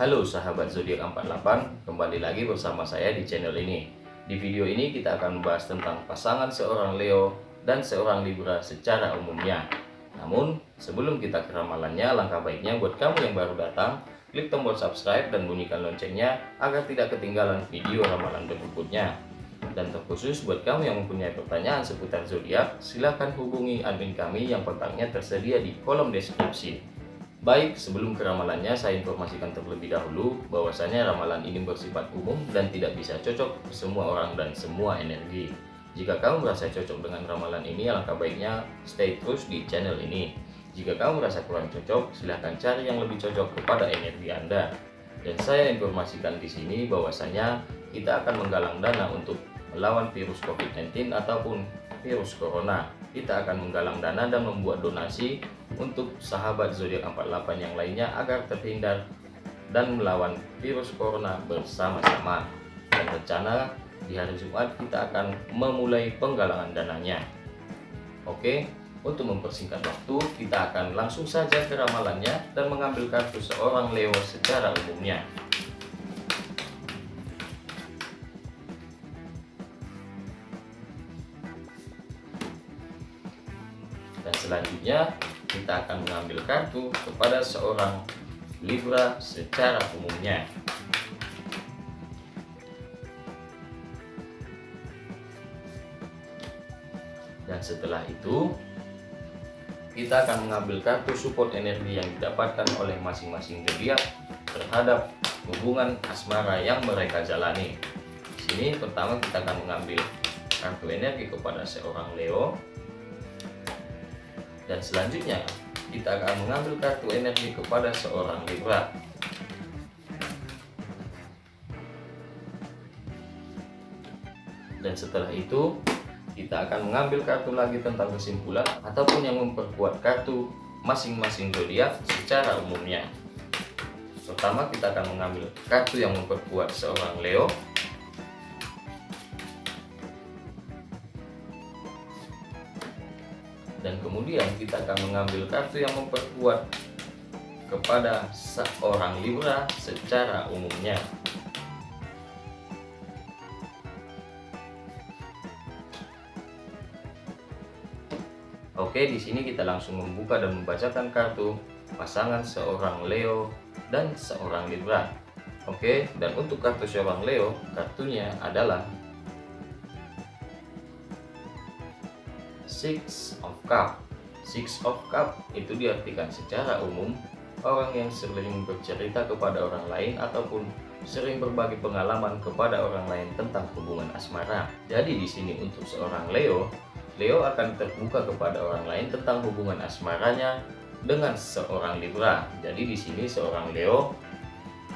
Halo sahabat zodiak 48, kembali lagi bersama saya di channel ini. Di video ini kita akan membahas tentang pasangan seorang Leo dan seorang Libra secara umumnya. Namun, sebelum kita ke ramalannya, langkah baiknya buat kamu yang baru datang, klik tombol subscribe dan bunyikan loncengnya agar tidak ketinggalan video ramalan berikutnya. Dan terkhusus buat kamu yang mempunyai pertanyaan seputar zodiak, silahkan hubungi admin kami yang kontaknya tersedia di kolom deskripsi. Baik, sebelum ke ramalannya, saya informasikan terlebih dahulu bahwasanya ramalan ini bersifat umum dan tidak bisa cocok semua orang dan semua energi. Jika kamu merasa cocok dengan ramalan ini, alangkah baiknya stay terus di channel ini. Jika kamu merasa kurang cocok, silahkan cari yang lebih cocok kepada energi Anda. Dan saya informasikan di sini bahwasanya kita akan menggalang dana untuk melawan virus COVID-19 ataupun virus corona. Kita akan menggalang dana dan membuat donasi untuk sahabat zodiak 48 yang lainnya agar terhindar dan melawan virus corona bersama-sama. Dan rencana di hari Jumat kita akan memulai penggalangan dananya. Oke, untuk mempersingkat waktu, kita akan langsung saja ke ramalannya dan mengambil kartu seorang Leo secara umumnya. Dan selanjutnya kita akan mengambil kartu kepada seorang Libra secara umumnya. Dan setelah itu, kita akan mengambil kartu support energi yang didapatkan oleh masing-masing zodiak terhadap hubungan asmara yang mereka jalani. Di sini pertama kita akan mengambil kartu energi kepada seorang Leo dan selanjutnya, kita akan mengambil kartu energi kepada seorang Libra. Dan setelah itu, kita akan mengambil kartu lagi tentang kesimpulan ataupun yang memperkuat kartu masing-masing zodiak secara umumnya. Pertama, kita akan mengambil kartu yang memperkuat seorang Leo dan kemudian kita akan mengambil kartu yang memperkuat kepada seorang Libra secara umumnya. Oke, di sini kita langsung membuka dan membacakan kartu pasangan seorang Leo dan seorang Libra. Oke, dan untuk kartu seorang Leo, kartunya adalah Six of Cup Six of Cup itu diartikan secara umum orang yang sering bercerita kepada orang lain ataupun sering berbagi pengalaman kepada orang lain tentang hubungan asmara. Jadi di sini untuk seorang Leo, Leo akan terbuka kepada orang lain tentang hubungan asmaranya dengan seorang Libra. Jadi di sini seorang Leo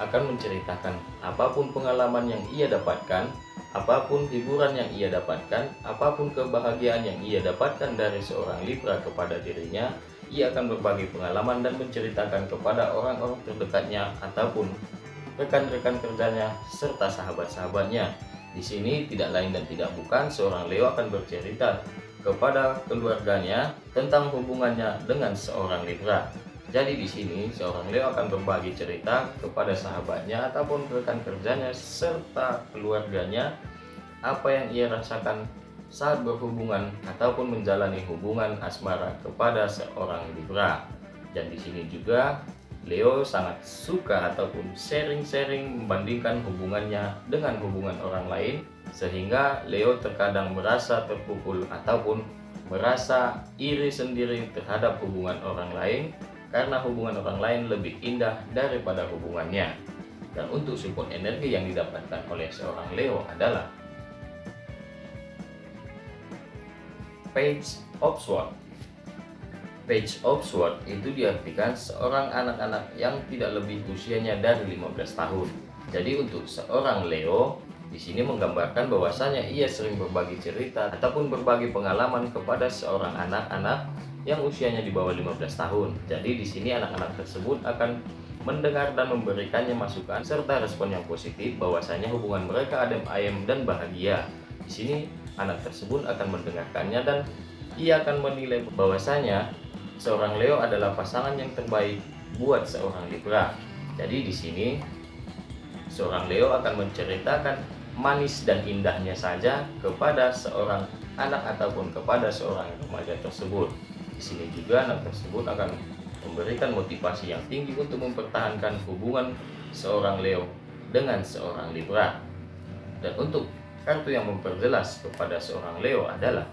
akan menceritakan apa pun pengalaman yang ia dapatkan Apa pun hiburan yang ia dapatkan, apa pun kebahagiaan yang ia dapatkan dari seorang Libra kepada dirinya, ia akan berbagi pengalaman dan menceritakan kepada orang-orang terdekatnya ataupun rekan-rekan kerjanya serta sahabat-sahabatnya. Di sini tidak lain dan tidak bukan seorang Leo akan bercerita kepada keluarganya tentang hubungannya dengan seorang Libra. Jadi di sini seorang Leo akan berbagi cerita kepada sahabatnya ataupun rekan kerjanya serta keluarganya apa yang ia rasakan saat berhubungan ataupun menjalani hubungan asmara kepada seorang Libra. Dan di sini juga Leo sangat suka ataupun sharing-sharing membandingkan hubungannya dengan hubungan orang lain sehingga Leo terkadang merasa terpukul ataupun merasa iri sendiri terhadap hubungan orang lain karena hubungan orang lain lebih indah daripada hubungannya. Dan untuk support energi yang didapatkan oleh seorang Leo adalah Page of Sword Page of Sword itu diartikan seorang anak-anak yang tidak lebih usianya dari 15 tahun. Jadi untuk seorang Leo di sini menggambarkan bahwasanya ia sering berbagi cerita ataupun berbagi pengalaman kepada seorang anak-anak yang usianya di bawah 15 tahun. Jadi di sini anak-anak tersebut akan mendengar dan memberikannya masukan serta respon yang positif bahwasanya hubungan mereka adem ayem dan bahagia. Di sini anak tersebut akan mendengarkannya dan ia akan menilai bahwasanya seorang Leo adalah pasangan yang terbaik buat seorang Libra. Jadi di sini seorang Leo akan menceritakan manis dan indahnya saja kepada seorang anak ataupun kepada seorang remaja tersebut. Sini juga anak tersebut akan memberikan motivasi yang tinggi untuk mempertahankan hubungan seorang Leo dengan seorang Libra. Dan untuk kartu yang memperjelas kepada seorang Leo adalah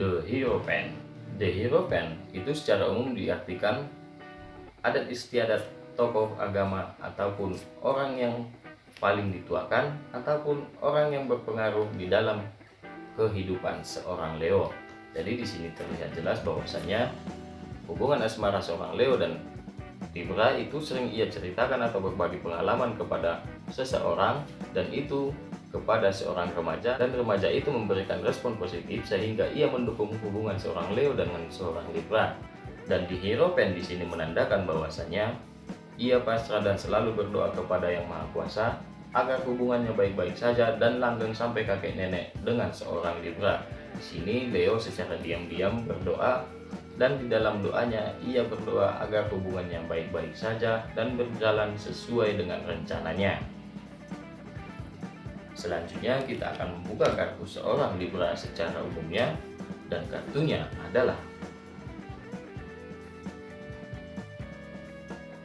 The Hero Pen. The Hero Pen itu secara umum diartikan adat istiadat tokoh agama ataupun orang yang paling dituakan ataupun orang yang berpengaruh di dalam kehidupan seorang Leo. Jadi di sini terlihat jelas bahwasanya hubungan asmara seorang Leo dan Libra itu sering ia ceritakan atau berbagi pengalaman kepada seseorang dan itu kepada seorang remaja dan remaja itu memberikan respon positif sehingga ia mendukung hubungan seorang Leo dengan seorang Libra. Dan di Hero Pen di sini menandakan bahwasanya ia pasrah dan selalu berdoa kepada Yang Maha Kuasa agar hubungannya baik-baik saja dan langgeng sampai kakek nenek dengan seorang Libra. Di sini Leo secara diam-diam berdoa dan di dalam doanya ia berdoa agar hubungannya baik-baik saja dan berjalan sesuai dengan rencananya. Selanjutnya kita akan membuka kartu seorang Libra secara umumnya dan kartunya adalah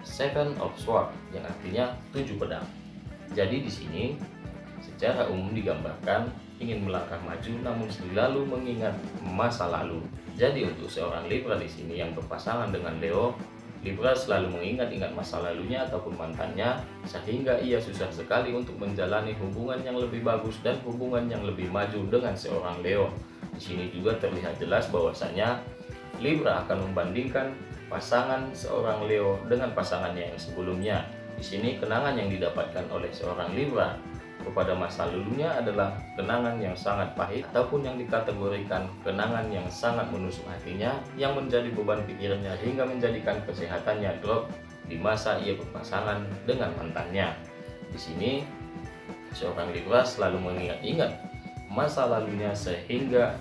Seven of Swords yang artinya tujuh pedang. Jadi di sini secara umum digambarkan ingin melangkah maju namun selalu mengingat masa lalu. Jadi untuk seorang Libra di sini yang berpasangan dengan Leo, Libra selalu mengingat-ingat masa lalunya ataupun mantannya sehingga ia susah sekali untuk menjalani hubungan yang lebih bagus dan hubungan yang lebih maju dengan seorang Leo. Di sini juga terlihat jelas bahwasanya Libra akan membandingkan pasangan seorang Leo dengan pasangannya yang sebelumnya. Di sini kenangan yang didapatkan oleh seorang Libra kepada masa lalunya adalah kenangan yang sangat pahit ataupun yang dikategorikan kenangan yang sangat menusuk hatinya yang menjadi beban pikirannya hingga menjadikan kesehatannya drop di masa ia berpasangan dengan mantannya. Di sini seorang Libra selalu mengingat-ingat masa lalunya sehingga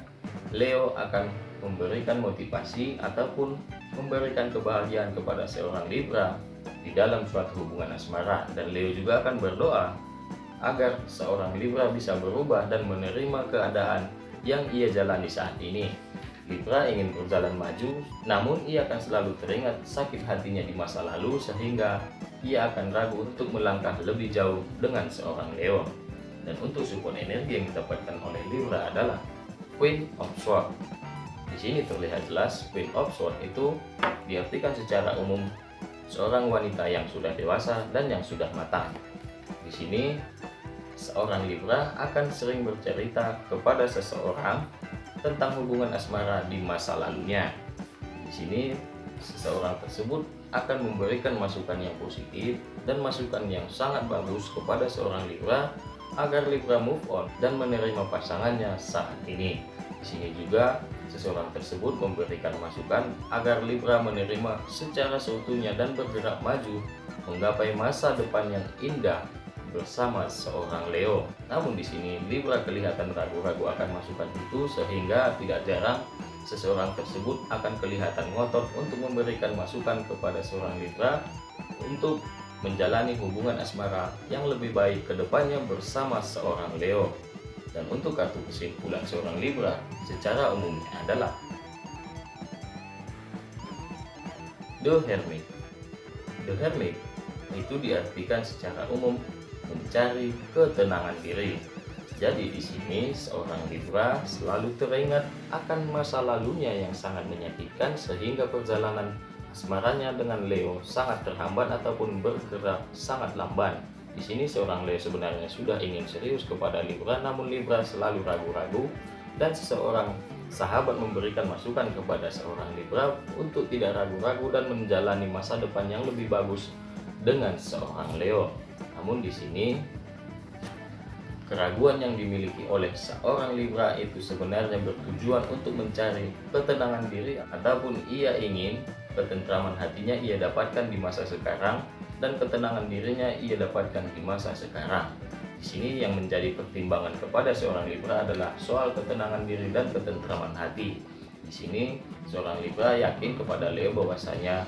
Leo akan memberikan motivasi ataupun memberikan kebahagiaan kepada seorang Libra di dalam suatu hubungan asmara dan Leo juga akan berdoa agar seorang Libra bisa berubah dan menerima keadaan yang ia jalani saat ini. Libra ingin berjalan maju, namun ia akan selalu teringat sakit hatinya di masa lalu sehingga ia akan ragu untuk melangkah lebih jauh dengan seorang Leo. Dan untuk support energi yang didapatkan oleh Libra adalah Queen of Swords di sini terlihat jelas Queen of Swords itu diartikan secara umum seorang wanita yang sudah dewasa dan yang sudah matang. Di sini seorang Libra akan sering bercerita kepada seseorang tentang hubungan asmara di masa lalunya. Di sini seseorang tersebut akan memberikan masukan yang positif dan masukan yang sangat bagus kepada seorang Libra agar Libra move on dan menerima pasangannya saat ini. Di sini juga seseorang tersebut memberikan masukan agar Libra menerima secara seutuhnya dan bergerak maju menggapai masa depan yang indah bersama seorang Leo. Namun di sini Libra kelihatan ragu-ragu akan masukan itu sehingga tidak jarang seseorang tersebut akan kelihatan ngotot untuk memberikan masukan kepada seorang Libra untuk menjalani hubungan asmara yang lebih baik ke depannya bersama seorang Leo. Dan untuk kartu kesimpulan seorang Libra secara umumnya adalah The Hermit. The Hermit itu diartikan secara umum mencari ketenangan diri. Jadi di sini seorang Libra selalu teringat akan masa lalunya yang sangat menyakitkan sehingga perjalanan asmaranya dengan Leo sangat terhambat ataupun bergerak sangat lamban. Di sini seorang Leo sebenarnya sudah ingin serius kepada Libra namun Libra selalu ragu-ragu dan seseorang sahabat memberikan masukan kepada seorang Libra untuk tidak ragu-ragu dan menjalani masa depan yang lebih bagus dengan seorang Leo. Namun di sini keraguan yang dimiliki oleh seorang Libra itu sebenarnya bertujuan untuk mencari ketenangan diri ataupun ia ingin ketentraman hatinya ia dapatkan di masa sekarang dan ketenangan dirinya ia dapatkan di masa sekarang. Di sini yang menjadi pertimbangan kepada seorang Libra adalah soal ketenangan diri dan ketentraman hati. Di sini seorang Libra yakin kepada Leo bahwasanya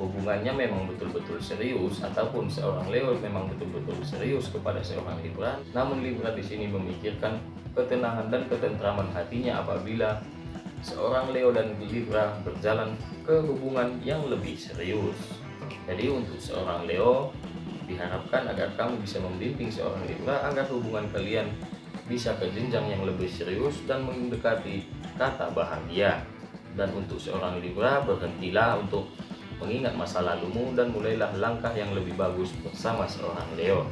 hubungannya memang betul-betul serius ataupun seorang Leo memang betul-betul serius kepada seorang Libra. Namun Libra di sini memikirkan ketenangan dan ketentraman hatinya apabila seorang Leo dan Libra berjalan ke hubungan yang lebih serius. Jadi untuk seorang Leo diharapkan agar kamu bisa membimbing seorang Libra agar hubungan kalian bisa ke jenjang yang lebih serius dan mendekati kata bahagia. Dan untuk seorang Libra berhentilah untuk mengingat masa lalumu dan mulailah langkah yang lebih bagus bersama seorang Leo.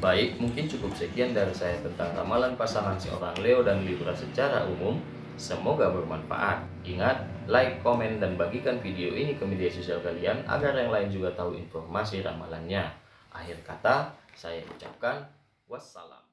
Baik, mungkin cukup sekian dari saya tentang ramalan pasangan seorang Leo dan Libra secara umum. Semoga bermanfaat. Ingat, like, komen, dan bagikan video ini ke media sosial kalian agar yang lain juga tahu informasi ramalannya. Akhir kata, saya ucapkan wassalam.